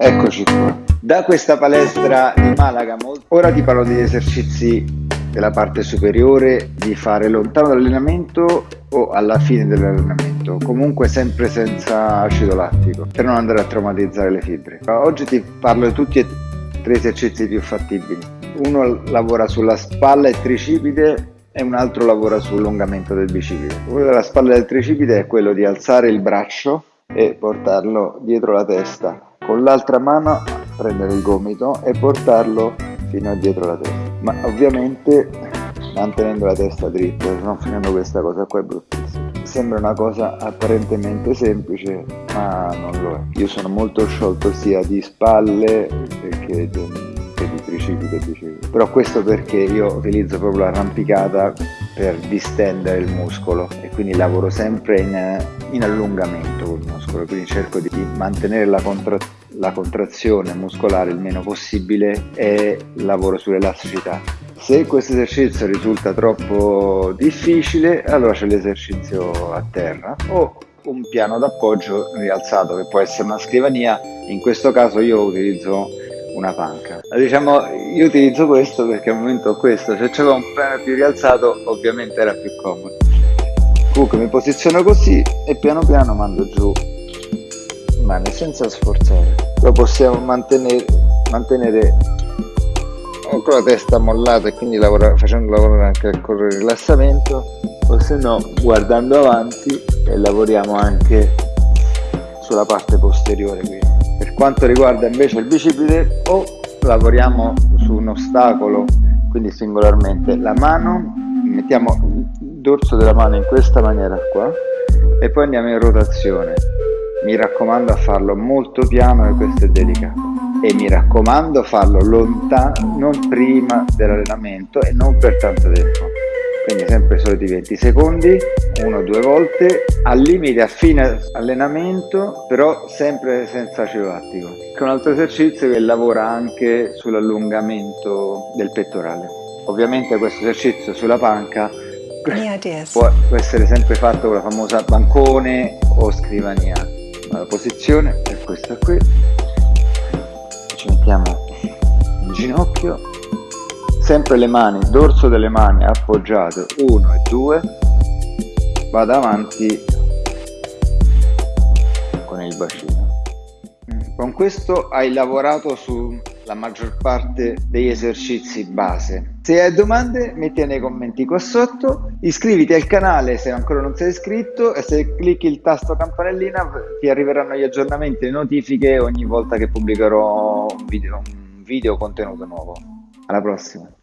Eccoci qua. Da questa palestra di Malaga, ora ti parlo degli esercizi della parte superiore di fare lontano dall'allenamento o alla fine dell'allenamento, comunque sempre senza acido lattico, per non andare a traumatizzare le fibre. Oggi ti parlo di tutti e tre esercizi più fattibili. Uno lavora sulla spalla e tricipite e un altro lavora sull'allungamento del bicipite. Quello della spalla e del tricipite è quello di alzare il braccio e portarlo dietro la testa, con l'altra mano prendere il gomito e portarlo fino a dietro la testa. Ma ovviamente mantenendo la testa dritta, non facendo questa cosa qua è bruttissimo. Sembra una cosa apparentemente semplice, ma non lo è. Io sono molto sciolto sia di spalle che di, tricipite e bicipite. Però questo perché io utilizzo proprio l'arrampicata per distendere il muscolo e quindi lavoro sempre in, in allungamento col muscolo, quindi cerco di mantenere la, contra, la contrazione muscolare il meno possibile e lavoro sull'elasticità. Se questo esercizio risulta troppo difficile, allora c'è l'esercizio a terra o un piano d'appoggio rialzato che può essere una scrivania, in questo caso io utilizzo una panca. Diciamo, io utilizzo questo perché al momento ho questo, se c'era un piano più rialzato ovviamente era più comodo. Comunque mi posiziono così e piano piano mando giù mani senza sforzare. Lo possiamo mantenere, mantenere con la testa mollata e quindi lavorare, facendo lavorare anche il correre rilassamento o se no guardando avanti e lavoriamo anche sulla parte posteriore qui quanto riguarda invece il bicipite o lavoriamo su un ostacolo quindi singolarmente la mano mettiamo il dorso della mano in questa maniera qua e poi andiamo in rotazione mi raccomando a farlo molto piano e questo è delicato e mi raccomando farlo lontano non prima dell'allenamento e non per tanto tempo quindi sempre i soliti 20 secondi, uno o due volte, al limite a fine allenamento, però sempre senza acido lattico. Che è un altro esercizio che lavora anche sull'allungamento del pettorale. Ovviamente questo esercizio sulla panca può essere sempre fatto con la famosa bancone o scrivania. La posizione è questa qui, ci mettiamo in ginocchio. Sempre le mani, dorso delle mani appoggiate, 1 e 2, vado avanti con il bacino. Con questo hai lavorato sulla maggior parte degli esercizi base. Se hai domande metti nei commenti qua sotto, iscriviti al canale se ancora non sei iscritto e se clicchi il tasto campanellina ti arriveranno gli aggiornamenti e notifiche ogni volta che pubblicherò un video, un video contenuto nuovo. Alla prossima!